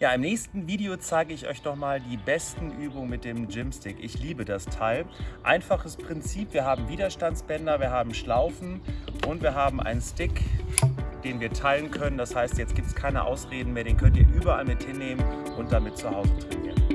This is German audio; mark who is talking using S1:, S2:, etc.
S1: Ja, im nächsten Video zeige ich euch nochmal die besten Übungen mit dem Gymstick. Ich liebe das Teil. Einfaches Prinzip, wir haben Widerstandsbänder, wir haben Schlaufen und wir haben einen Stick, den wir teilen können. Das heißt, jetzt gibt es keine Ausreden mehr, den könnt ihr überall mit hinnehmen und damit zu Hause trainieren.